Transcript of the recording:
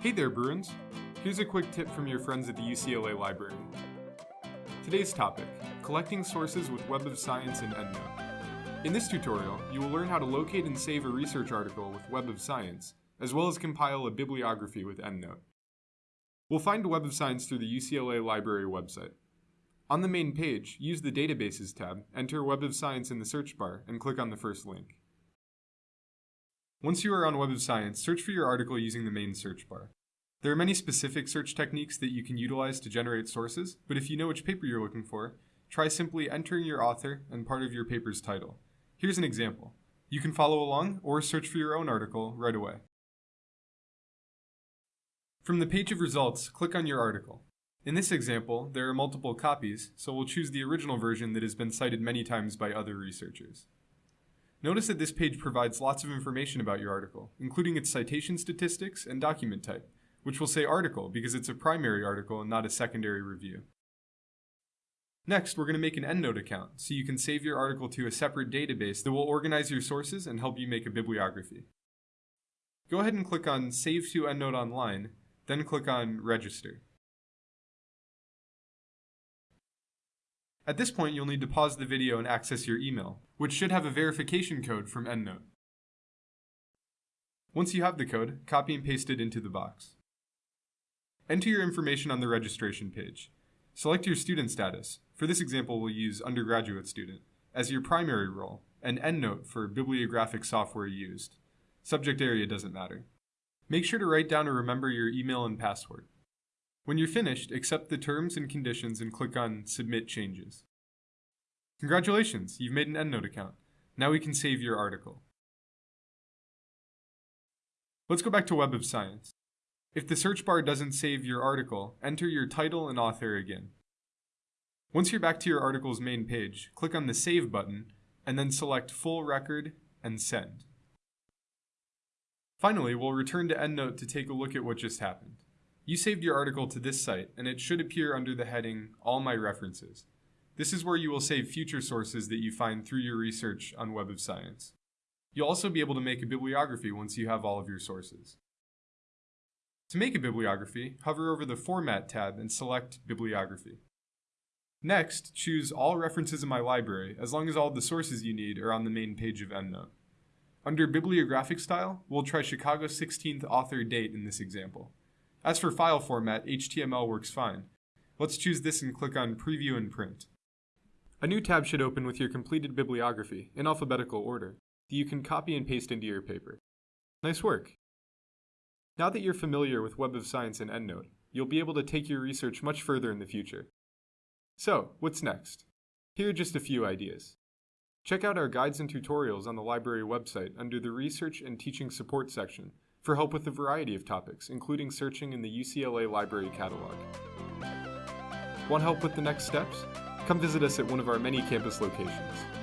Hey there, Bruins! Here's a quick tip from your friends at the UCLA Library. Today's topic, collecting sources with Web of Science and EndNote. In this tutorial, you will learn how to locate and save a research article with Web of Science, as well as compile a bibliography with EndNote. We'll find Web of Science through the UCLA Library website. On the main page, use the Databases tab, enter Web of Science in the search bar, and click on the first link. Once you are on Web of Science, search for your article using the main search bar. There are many specific search techniques that you can utilize to generate sources, but if you know which paper you're looking for, try simply entering your author and part of your paper's title. Here's an example. You can follow along or search for your own article right away. From the page of results, click on your article. In this example, there are multiple copies, so we'll choose the original version that has been cited many times by other researchers. Notice that this page provides lots of information about your article, including its citation statistics and document type, which will say article because it's a primary article and not a secondary review. Next, we're going to make an EndNote account so you can save your article to a separate database that will organize your sources and help you make a bibliography. Go ahead and click on Save to EndNote Online, then click on Register. At this point, you'll need to pause the video and access your email, which should have a verification code from EndNote. Once you have the code, copy and paste it into the box. Enter your information on the registration page. Select your student status. For this example, we'll use undergraduate student as your primary role, and EndNote for bibliographic software used. Subject area doesn't matter. Make sure to write down or remember your email and password. When you're finished, accept the terms and conditions and click on Submit Changes. Congratulations, you've made an EndNote account. Now we can save your article. Let's go back to Web of Science. If the search bar doesn't save your article, enter your title and author again. Once you're back to your article's main page, click on the Save button, and then select Full Record and Send. Finally, we'll return to EndNote to take a look at what just happened. You saved your article to this site, and it should appear under the heading All My References. This is where you will save future sources that you find through your research on Web of Science. You'll also be able to make a bibliography once you have all of your sources. To make a bibliography, hover over the Format tab and select Bibliography. Next, choose All References in my library, as long as all the sources you need are on the main page of EndNote. Under Bibliographic Style, we'll try Chicago 16th author date in this example. As for file format, HTML works fine. Let's choose this and click on Preview and Print. A new tab should open with your completed bibliography, in alphabetical order, that you can copy and paste into your paper. Nice work! Now that you're familiar with Web of Science and EndNote, you'll be able to take your research much further in the future. So, what's next? Here are just a few ideas. Check out our guides and tutorials on the library website under the Research and Teaching Support section for help with a variety of topics, including searching in the UCLA Library Catalog. Want help with the next steps? Come visit us at one of our many campus locations.